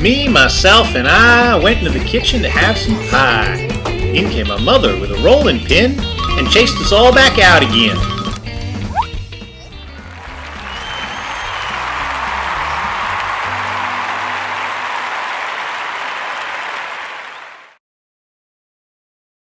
Me, myself, and I went into the kitchen to have some pie. In came my mother with a rolling pin and chased us all back out again.